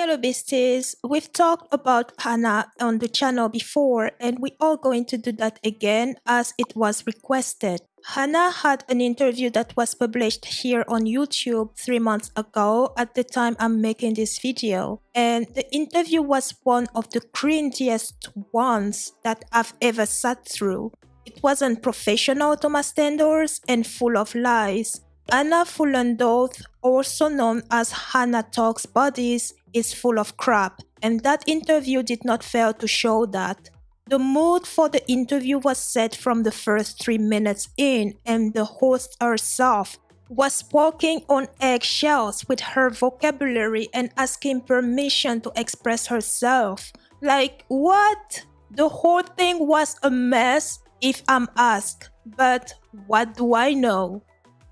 Hello besties, we've talked about Hannah on the channel before and we are going to do that again as it was requested. Hannah had an interview that was published here on YouTube three months ago at the time I'm making this video. And the interview was one of the cringiest ones that I've ever sat through. It wasn't professional to my standards and full of lies. Anna Fuhlendorf, also known as Hannah Talks Bodies, is full of crap, and that interview did not fail to show that. The mood for the interview was set from the first three minutes in, and the host herself was walking on eggshells with her vocabulary and asking permission to express herself. Like, what? The whole thing was a mess if I'm asked, but what do I know?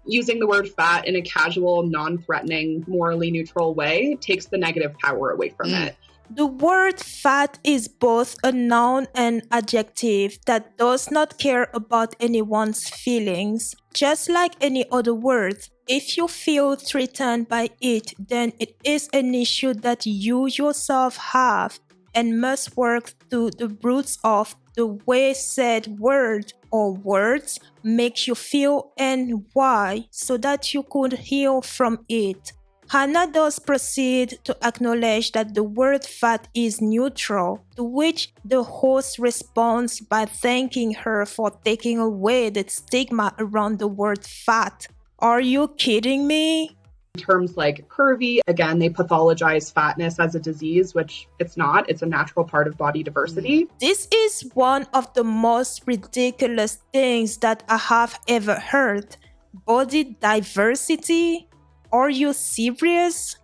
Using the word fat in a casual, non threatening, morally neutral way takes the negative power away from mm. it. The word fat is both a noun and adjective that does not care about anyone's feelings. Just like any other word, if you feel threatened by it, then it is an issue that you yourself have and must work to the roots of the way said word or words makes you feel and why so that you could heal from it. Hannah does proceed to acknowledge that the word fat is neutral, to which the host responds by thanking her for taking away the stigma around the word fat. Are you kidding me? Terms like curvy, again, they pathologize fatness as a disease, which it's not. It's a natural part of body diversity. This is one of the most ridiculous things that I have ever heard. Body diversity? Are you serious?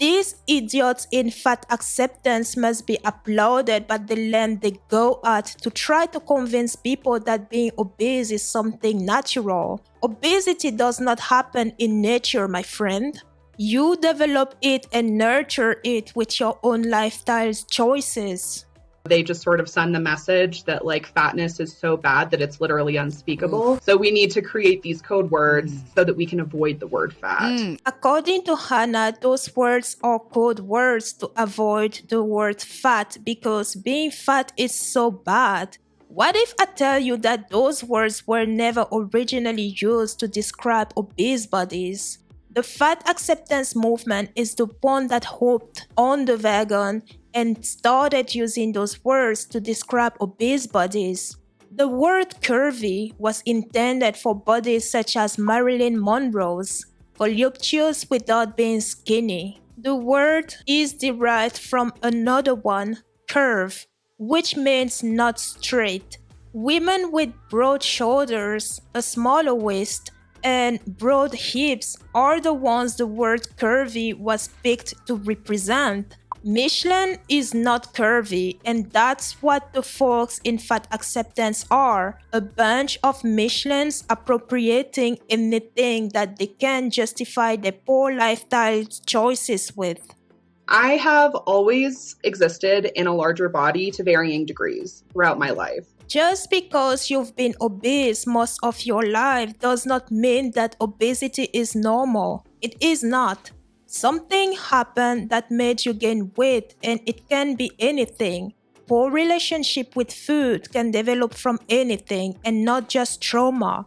These idiots in fat acceptance must be applauded but the length they go at to try to convince people that being obese is something natural. Obesity does not happen in nature, my friend. You develop it and nurture it with your own lifestyle choices. They just sort of send the message that like fatness is so bad that it's literally unspeakable. Mm. So we need to create these code words mm. so that we can avoid the word fat. Mm. According to Hannah, those words are code words to avoid the word fat because being fat is so bad. What if I tell you that those words were never originally used to describe obese bodies? The fat acceptance movement is the one that hopped on the wagon and started using those words to describe obese bodies. The word curvy was intended for bodies such as Marilyn Monroe's, voluptuous without being skinny. The word is derived from another one, curve, which means not straight. Women with broad shoulders, a smaller waist, and broad hips are the ones the word curvy was picked to represent. Michelin is not curvy, and that's what the folks in fat acceptance are a bunch of Michelins appropriating anything that they can justify their poor lifestyle choices with. I have always existed in a larger body to varying degrees throughout my life. Just because you've been obese most of your life does not mean that obesity is normal. It is not. Something happened that made you gain weight, and it can be anything. Poor relationship with food can develop from anything and not just trauma.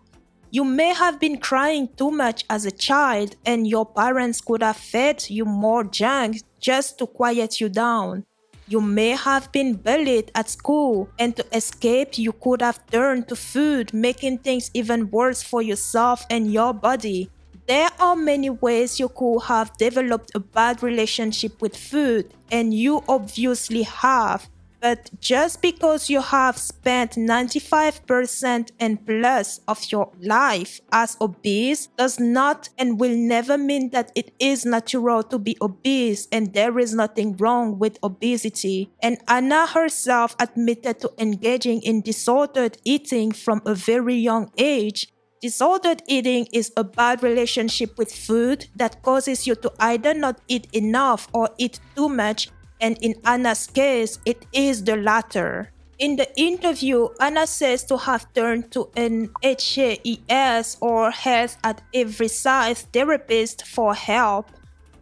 You may have been crying too much as a child, and your parents could have fed you more junk just to quiet you down. You may have been bullied at school, and to escape, you could have turned to food, making things even worse for yourself and your body. There are many ways you could have developed a bad relationship with food, and you obviously have. But just because you have spent 95% and plus of your life as obese does not and will never mean that it is natural to be obese and there is nothing wrong with obesity. And Anna herself admitted to engaging in disordered eating from a very young age Disordered eating is a bad relationship with food that causes you to either not eat enough or eat too much, and in Anna's case, it is the latter. In the interview, Anna says to have turned to an HAES or Health at Every Size therapist for help.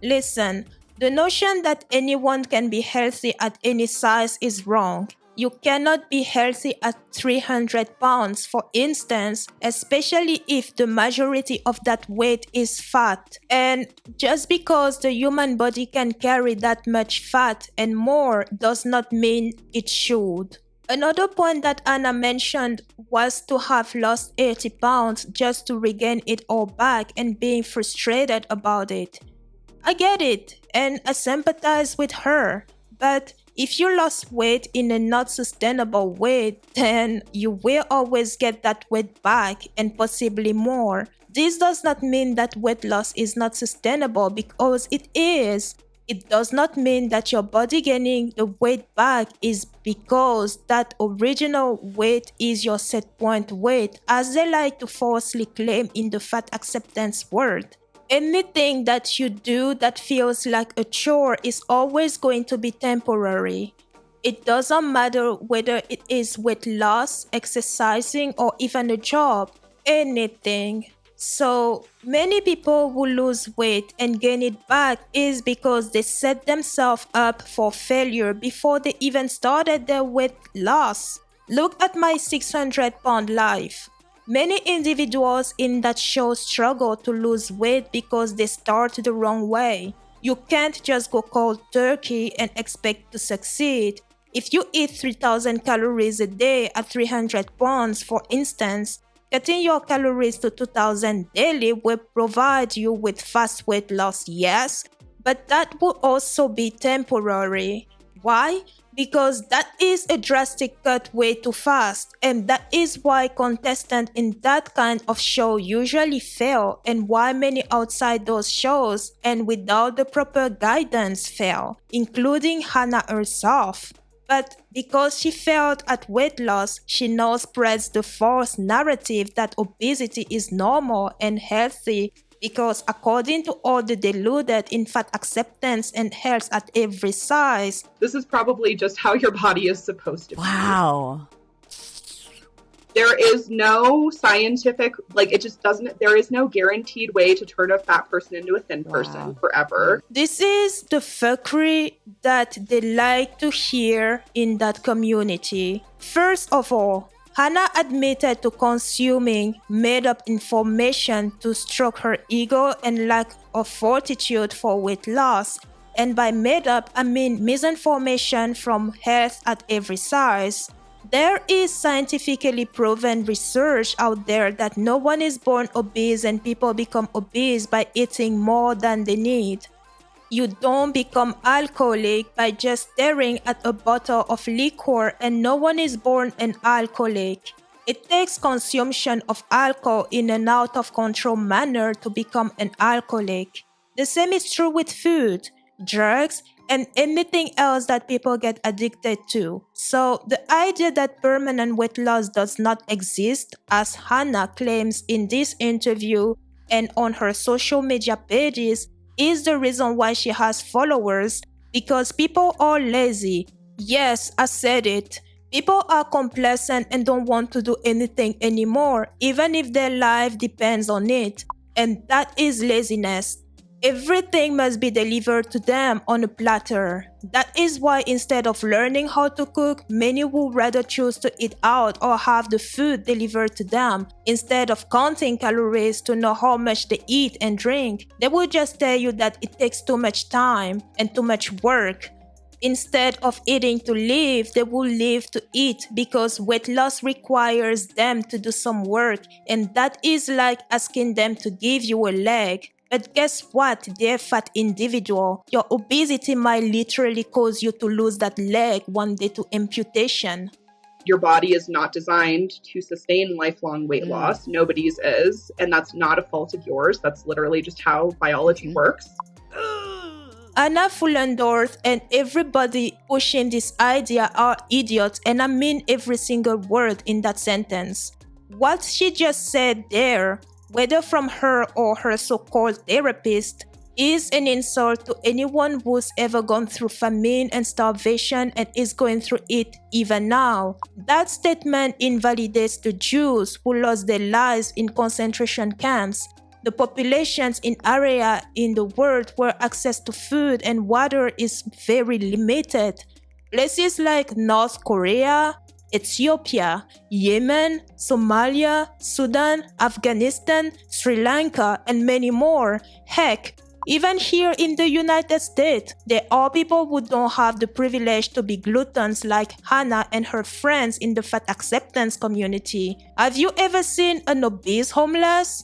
Listen, The notion that anyone can be healthy at any size is wrong. You cannot be healthy at 300 pounds, for instance, especially if the majority of that weight is fat. And just because the human body can carry that much fat and more does not mean it should. Another point that Anna mentioned was to have lost 80 pounds just to regain it all back and being frustrated about it. I get it and I sympathize with her, but if you lost weight in a not sustainable way, then you will always get that weight back and possibly more. This does not mean that weight loss is not sustainable because it is. It does not mean that your body gaining the weight back is because that original weight is your set point weight, as they like to falsely claim in the fat acceptance world anything that you do that feels like a chore is always going to be temporary. It doesn't matter whether it is weight loss, exercising, or even a job, anything. So many people who lose weight and gain it back is because they set themselves up for failure before they even started their weight loss. Look at my 600 pound life. Many individuals in that show struggle to lose weight because they start the wrong way. You can't just go cold turkey and expect to succeed. If you eat 3000 calories a day at 300 pounds, for instance, cutting your calories to 2000 daily will provide you with fast weight loss, yes, but that will also be temporary. Why? because that is a drastic cut way too fast and that is why contestants in that kind of show usually fail and why many outside those shows and without the proper guidance fail including hannah herself but because she failed at weight loss, she now spreads the false narrative that obesity is normal and healthy because according to all the deluded in fat acceptance and health at every size, this is probably just how your body is supposed to wow. be. Wow. There is no scientific, like, it just doesn't, there is no guaranteed way to turn a fat person into a thin wow. person forever. This is the fuckery that they like to hear in that community. First of all, Hannah admitted to consuming made up information to stroke her ego and lack of fortitude for weight loss. And by made up, I mean misinformation from health at every size. There is scientifically proven research out there that no one is born obese and people become obese by eating more than they need. You don't become alcoholic by just staring at a bottle of liquor, and no one is born an alcoholic. It takes consumption of alcohol in an out of control manner to become an alcoholic. The same is true with food, drugs, and anything else that people get addicted to. So, the idea that permanent weight loss does not exist, as Hannah claims in this interview and on her social media pages, is the reason why she has followers because people are lazy. Yes, I said it. People are complacent and don't want to do anything anymore, even if their life depends on it. And that is laziness. Everything must be delivered to them on a platter. That is why instead of learning how to cook, many would rather choose to eat out or have the food delivered to them. Instead of counting calories to know how much they eat and drink, they will just tell you that it takes too much time and too much work. Instead of eating to live, they will live to eat because weight loss requires them to do some work, and that is like asking them to give you a leg. But guess what, dear fat individual? Your obesity might literally cause you to lose that leg one day to amputation. Your body is not designed to sustain lifelong weight mm. loss. Nobody's is. And that's not a fault of yours. That's literally just how biology mm. works. Anna Fuhlendorf and everybody pushing this idea are idiots, and I mean every single word in that sentence. What she just said there whether from her or her so called therapist, is an insult to anyone who's ever gone through famine and starvation and is going through it even now. That statement invalidates the Jews who lost their lives in concentration camps. the populations in area in the world where access to food and water is very limited. Places like North Korea, Ethiopia, Yemen, Somalia, Sudan, Afghanistan, Sri Lanka, and many more. Heck, even here in the United States, there are people who don't have the privilege to be gluttons like Hannah and her friends in the fat acceptance community. Have you ever seen an obese homeless?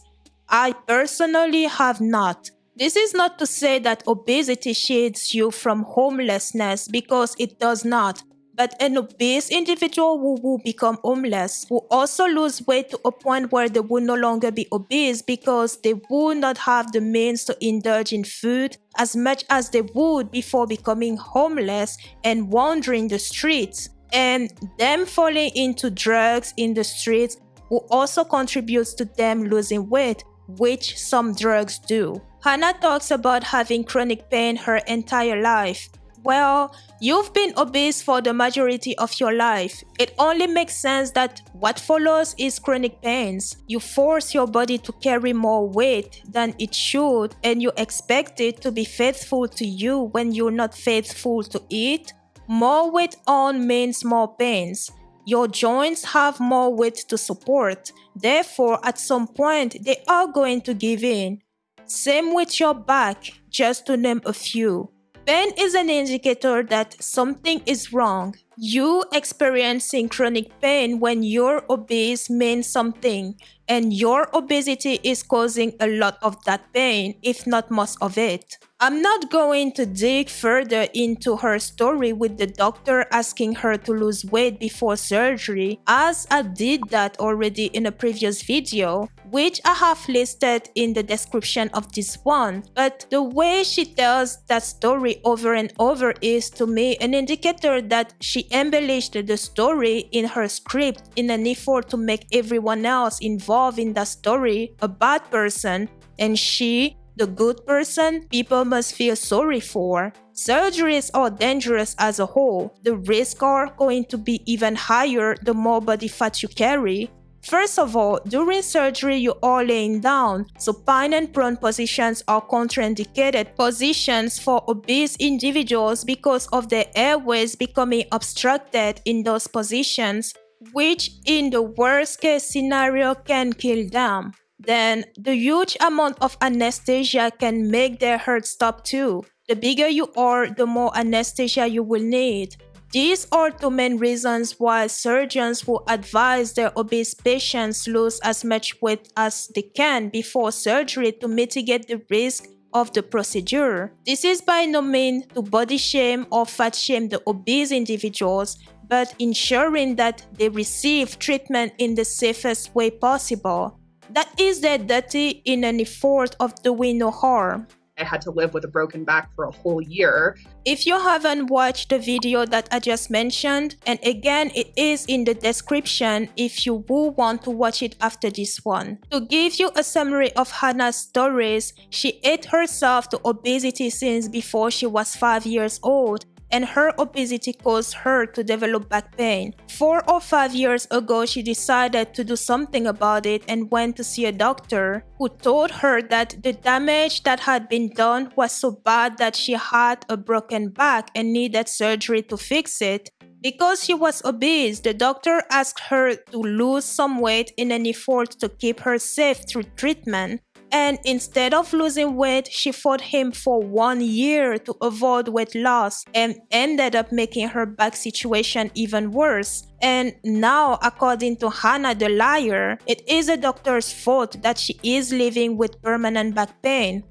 I personally have not. This is not to say that obesity shields you from homelessness because it does not. But an obese individual who will become homeless will also lose weight to a point where they will no longer be obese because they will not have the means to indulge in food as much as they would before becoming homeless and wandering the streets. And them falling into drugs in the streets will also contribute to them losing weight, which some drugs do. Hannah talks about having chronic pain her entire life. Well, you've been obese for the majority of your life. It only makes sense that what follows is chronic pains. You force your body to carry more weight than it should, and you expect it to be faithful to you when you're not faithful to it. More weight on means more pains. Your joints have more weight to support. Therefore, at some point, they are going to give in. Same with your back, just to name a few. Pain is an indicator that something is wrong. You experiencing chronic pain when you're obese means something, and your obesity is causing a lot of that pain, if not most of it. I'm not going to dig further into her story with the doctor asking her to lose weight before surgery, as I did that already in a previous video, which I have listed in the description of this one. But the way she tells that story over and over is to me an indicator that she embellished the story in her script in an effort to make everyone else involved in that story a bad person and she the good person people must feel sorry for. Surgeries are dangerous as a whole. The risks are going to be even higher the more body fat you carry. First of all, during surgery, you are laying down, so supine and prone positions are contraindicated positions for obese individuals because of their airways becoming obstructed in those positions, which in the worst case scenario can kill them then the huge amount of anesthesia can make their heart stop too. The bigger you are, the more anesthesia you will need. These are the main reasons why surgeons will advise their obese patients lose as much weight as they can before surgery to mitigate the risk of the procedure. This is by no means to body shame or fat shame the obese individuals, but ensuring that they receive treatment in the safest way possible that is their duty in an effort of doing no harm. I had to live with a broken back for a whole year. If you haven't watched the video that I just mentioned, and again, it is in the description if you will want to watch it after this one. To give you a summary of Hannah's stories, she ate herself to obesity since before she was 5 years old and her obesity caused her to develop back pain. Four or five years ago, she decided to do something about it and went to see a doctor who told her that the damage that had been done was so bad that she had a broken back and needed surgery to fix it. Because she was obese, the doctor asked her to lose some weight in an effort to keep her safe through treatment. And instead of losing weight, she fought him for one year to avoid weight loss and ended up making her back situation even worse. And now, according to Hannah the liar, it is the doctor's fault that she is living with permanent back pain.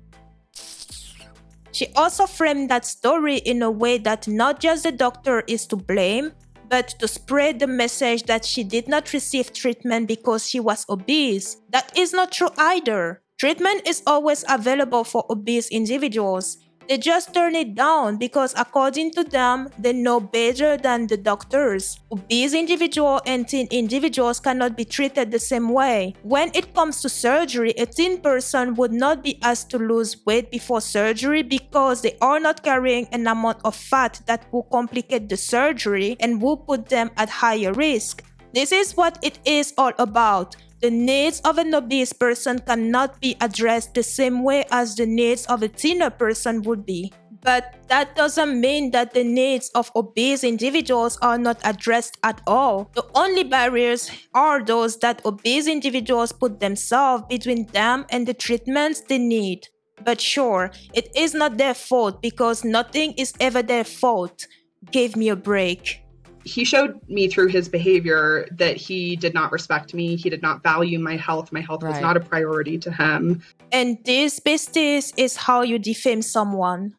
She also framed that story in a way that not just the doctor is to blame, but to spread the message that she did not receive treatment because she was obese. That is not true either. Treatment is always available for obese individuals. They just turn it down because according to them, they know better than the doctors. Obese individuals and thin individuals cannot be treated the same way. When it comes to surgery, a thin person would not be asked to lose weight before surgery because they are not carrying an amount of fat that will complicate the surgery and will put them at higher risk. This is what it is all about The needs of an obese person cannot be addressed the same way as the needs of a thinner person would be. But that doesn't mean that the needs of obese individuals are not addressed at all. The only barriers are those that obese individuals put themselves between them and the treatments they need. But sure, it is not their fault because nothing is ever their fault. Give me a break he showed me through his behavior that he did not respect me. He did not value my health. My health right. was not a priority to him. And this, besties, is how you defame someone.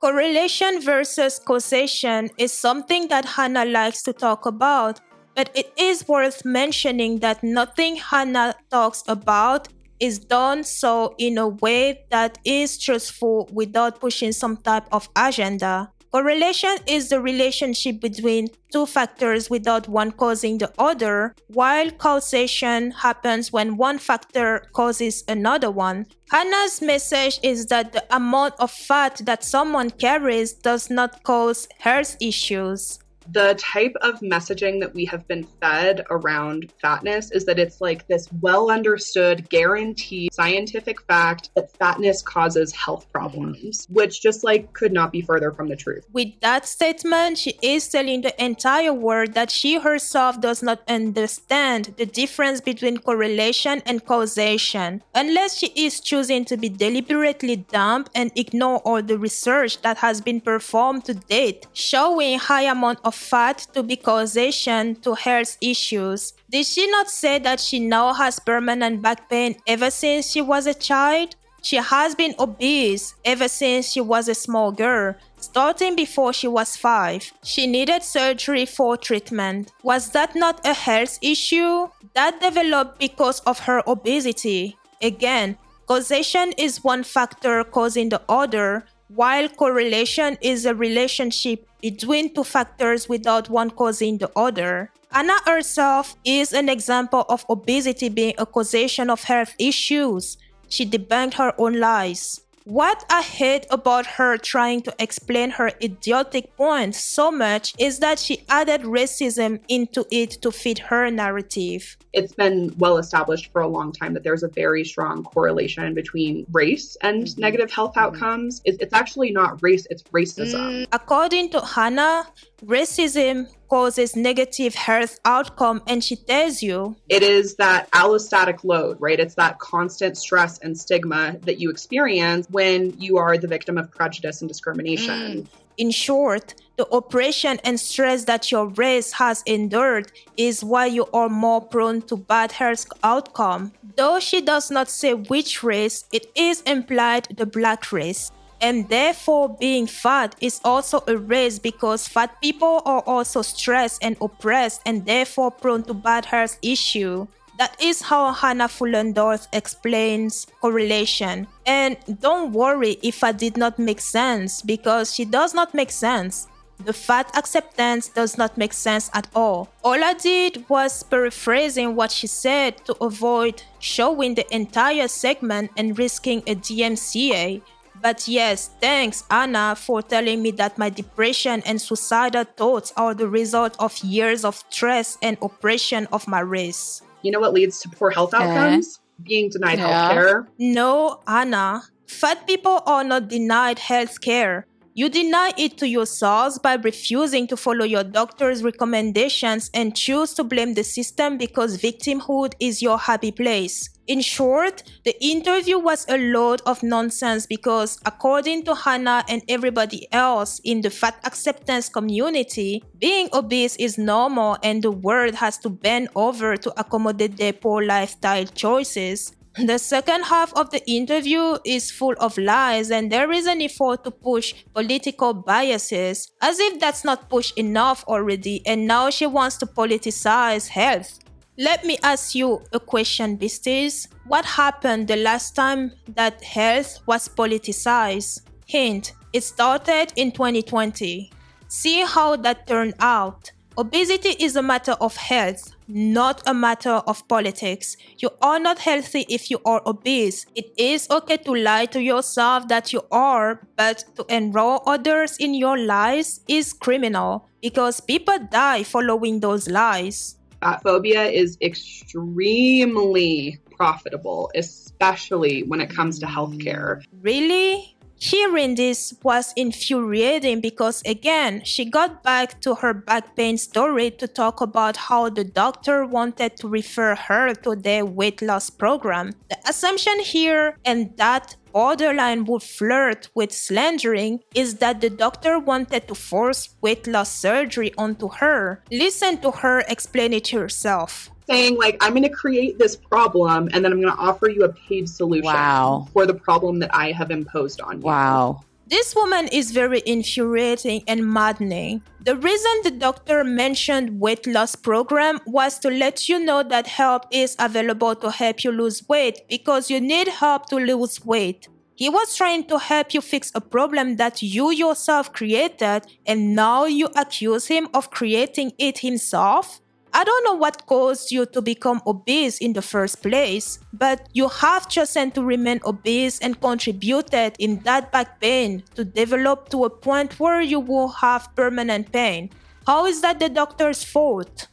Correlation versus causation is something that Hannah likes to talk about, but it is worth mentioning that nothing Hannah talks about is done so in a way that is truthful without pushing some type of agenda. Correlation is the relationship between two factors without one causing the other, while causation happens when one factor causes another one. Hannah's message is that the amount of fat that someone carries does not cause health issues the type of messaging that we have been fed around fatness is that it's like this well understood, guaranteed scientific fact that fatness causes health problems, which just like could not be further from the truth. With that statement, she is telling the entire world that she herself does not understand the difference between correlation and causation, unless she is choosing to be deliberately dumb and ignore all the research that has been performed to date, showing high amount of fat to be causation to health issues. Did she not say that she now has permanent back pain ever since she was a child? She has been obese ever since she was a small girl, starting before she was five. She needed surgery for treatment. Was that not a health issue? That developed because of her obesity. Again, causation is one factor causing the other, while correlation is a relationship between two factors without one causing the other. Anna herself is an example of obesity being a causation of health issues. She debunked her own lies. What I hate about her trying to explain her idiotic point so much is that she added racism into it to fit her narrative. It's been well established for a long time that there's a very strong correlation between race and mm-hmm. negative health mm-hmm. outcomes. It's actually not race, it's racism. Mm, according to Hannah, racism causes negative health outcome and she tells you it is that allostatic load right? It's that constant stress and stigma that you experience when you are the victim of prejudice and discrimination. Mm. in short the oppression and stress that your race has endured is why you are more prone to bad health outcome. Though she does not say which race it is implied the black race and therefore being fat is also a race because fat people are also stressed and oppressed and therefore prone to bad health issue. That is how Hannah Fuhlendorf explains correlation. And don't worry if I did not make sense because she does not make sense. The fat acceptance does not make sense at all. All I did was paraphrasing what she said to avoid showing the entire segment and risking a DMCA but yes, thanks Anna for telling me that my depression and suicidal thoughts are the result of years of stress and oppression of my race. You know what leads to poor health outcomes? Uh, Being denied yeah. health care. No, Anna. Fat people are not denied health care. You deny it to yourselves by refusing to follow your doctor's recommendations and choose to blame the system because victimhood is your happy place. In short, the interview was a load of nonsense because, according to Hannah and everybody else in the fat acceptance community, being obese is normal and the world has to bend over to accommodate their poor lifestyle choices. The second half of the interview is full of lies, and there is an effort to push political biases, as if that's not pushed enough already, and now she wants to politicize health. Let me ask you a question, Beasties. What happened the last time that health was politicized? Hint, it started in 2020. See how that turned out. Obesity is a matter of health, not a matter of politics. You are not healthy if you are obese. It is okay to lie to yourself that you are, but to enroll others in your lies is criminal because people die following those lies. Fat phobia is extremely profitable, especially when it comes to healthcare. Really? Hearing this was infuriating because again, she got back to her back pain story to talk about how the doctor wanted to refer her to their weight loss program. The assumption here, and that borderline would flirt with slandering, is that the doctor wanted to force weight loss surgery onto her. Listen to her explain it herself saying like i'm going to create this problem and then i'm going to offer you a paid solution wow. for the problem that i have imposed on you wow this woman is very infuriating and maddening. The reason the doctor mentioned weight loss program was to let you know that help is available to help you lose weight because you need help to lose weight. He was trying to help you fix a problem that you yourself created and now you accuse him of creating it himself? I don't know what caused you to become obese in the first place, but you have chosen to remain obese and contributed in that back pain to develop to a point where you will have permanent pain. How is that the doctor's fault?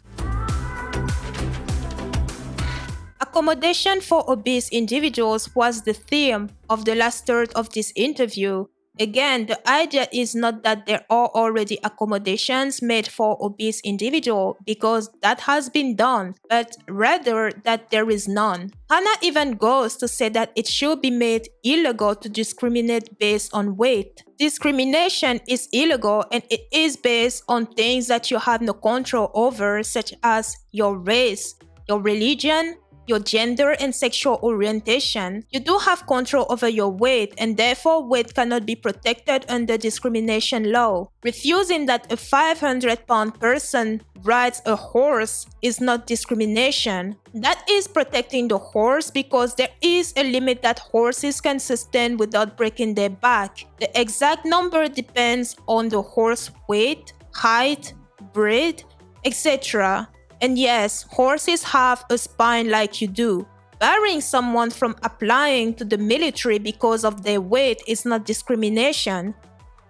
Accommodation for obese individuals was the theme of the last third of this interview, Again, the idea is not that there are already accommodations made for obese individual because that has been done, but rather that there is none. Hannah even goes to say that it should be made illegal to discriminate based on weight. Discrimination is illegal and it is based on things that you have no control over, such as your race, your religion, your gender and sexual orientation, you do have control over your weight and therefore weight cannot be protected under discrimination law. Refusing that a 500 pound person rides a horse is not discrimination. That is protecting the horse because there is a limit that horses can sustain without breaking their back. The exact number depends on the horse weight, height, breed, etc. And yes, horses have a spine like you do. Barring someone from applying to the military because of their weight is not discrimination.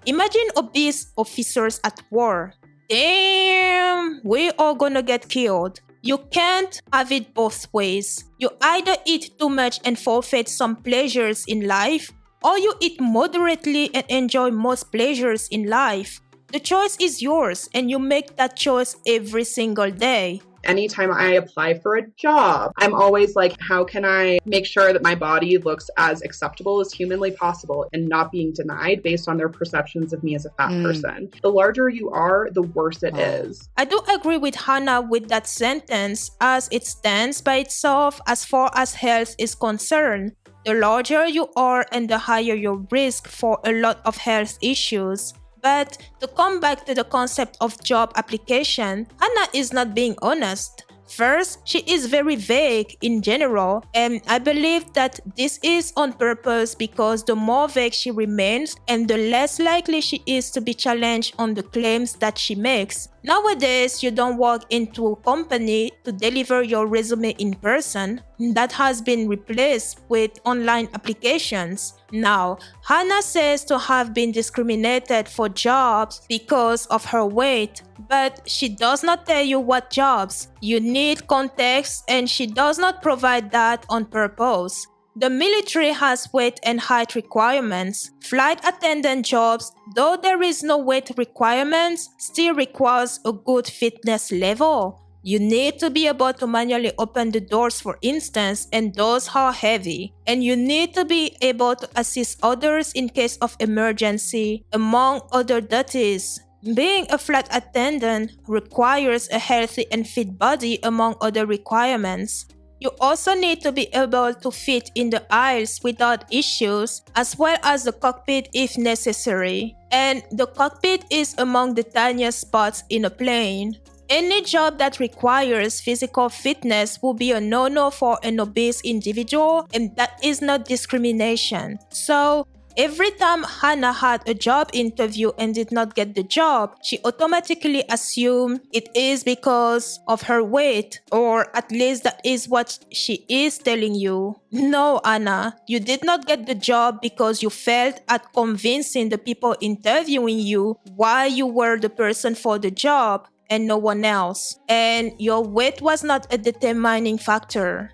Imagine obese officers at war. Damn, we are gonna get killed. You can't have it both ways. You either eat too much and forfeit some pleasures in life, or you eat moderately and enjoy most pleasures in life. The choice is yours, and you make that choice every single day. Anytime I apply for a job, I'm always like, how can I make sure that my body looks as acceptable as humanly possible and not being denied based on their perceptions of me as a fat mm. person? The larger you are, the worse it oh. is. I do agree with Hannah with that sentence as it stands by itself as far as health is concerned. The larger you are and the higher your risk for a lot of health issues. But to come back to the concept of job application, Hannah is not being honest. First, she is very vague in general, and I believe that this is on purpose because the more vague she remains and the less likely she is to be challenged on the claims that she makes. Nowadays, you don't walk into a company to deliver your resume in person. That has been replaced with online applications. Now, Hannah says to have been discriminated for jobs because of her weight, but she does not tell you what jobs. You need context and she does not provide that on purpose. The military has weight and height requirements. Flight attendant jobs, though there is no weight requirements, still requires a good fitness level. You need to be able to manually open the doors for instance and those are heavy. And you need to be able to assist others in case of emergency, among other duties. Being a flight attendant requires a healthy and fit body among other requirements. You also need to be able to fit in the aisles without issues, as well as the cockpit if necessary. And the cockpit is among the tiniest spots in a plane. Any job that requires physical fitness will be a no no for an obese individual, and that is not discrimination. So, Every time Hannah had a job interview and did not get the job, she automatically assumed it is because of her weight, or at least that is what she is telling you. No, Anna, you did not get the job because you failed at convincing the people interviewing you why you were the person for the job and no one else. And your weight was not a determining factor.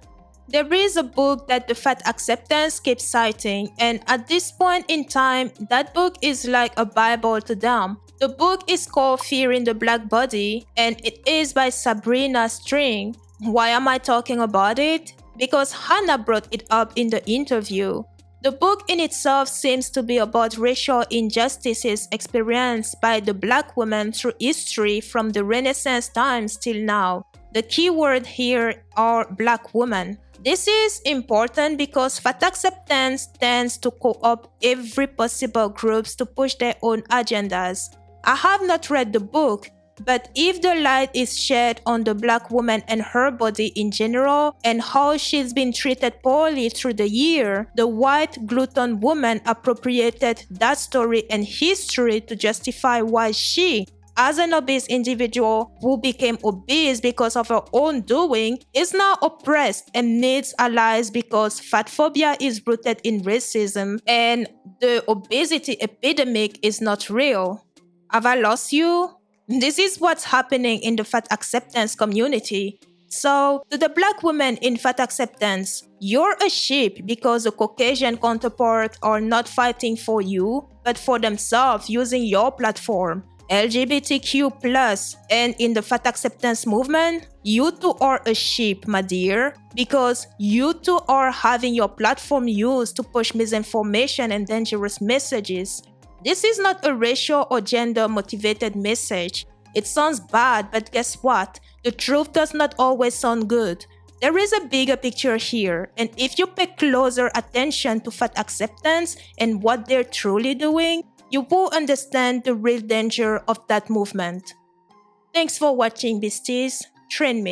There is a book that the fat acceptance keeps citing, and at this point in time, that book is like a Bible to them. The book is called Fearing the Black Body, and it is by Sabrina String. Why am I talking about it? Because Hannah brought it up in the interview. The book in itself seems to be about racial injustices experienced by the black woman through history from the Renaissance times till now. The key word here are black women. This is important because fat acceptance tends to co-opt every possible groups to push their own agendas. I have not read the book, but if the light is shed on the black woman and her body in general and how she's been treated poorly through the year, the white glutton woman appropriated that story and history to justify why she, as an obese individual who became obese because of her own doing, is now oppressed and needs allies because fat phobia is rooted in racism and the obesity epidemic is not real. Have I lost you? This is what's happening in the fat acceptance community. So, to the black women in fat acceptance, you're a sheep because the Caucasian counterpart are not fighting for you, but for themselves using your platform. LGBTQ+, and in the fat acceptance movement, you too are a sheep, my dear, because you too are having your platform used to push misinformation and dangerous messages. This is not a racial or gender motivated message. It sounds bad, but guess what? The truth does not always sound good. There is a bigger picture here, and if you pay closer attention to fat acceptance and what they're truly doing, you will understand the real danger of that movement. Thanks for watching, Beasties. Train